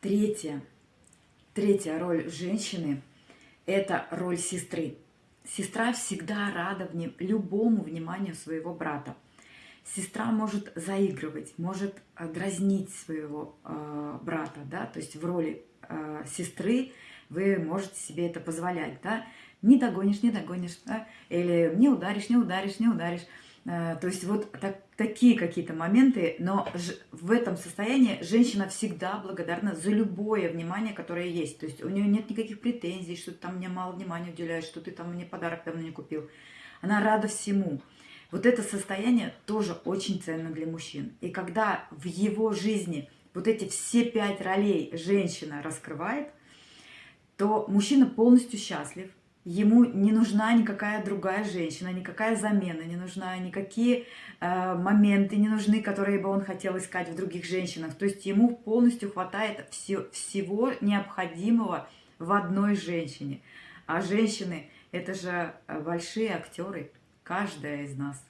Третья, третья роль женщины – это роль сестры. Сестра всегда рада вне, любому вниманию своего брата. Сестра может заигрывать, может э, дразнить своего э, брата, да, то есть в роли э, сестры вы можете себе это позволять, да, не догонишь, не догонишь, да, или не ударишь, не ударишь, не ударишь. Э, то есть вот так, такие какие-то моменты, но в этом состоянии женщина всегда благодарна за любое внимание, которое есть. То есть у нее нет никаких претензий, что ты там мне мало внимания уделяешь, что ты там мне подарок давно не купил. Она рада всему. Вот это состояние тоже очень ценно для мужчин. И когда в его жизни вот эти все пять ролей женщина раскрывает, то мужчина полностью счастлив, ему не нужна никакая другая женщина, никакая замена, не нужна никакие э, моменты, не нужны, которые бы он хотел искать в других женщинах. То есть ему полностью хватает все, всего необходимого в одной женщине. А женщины – это же большие актеры, каждая из нас.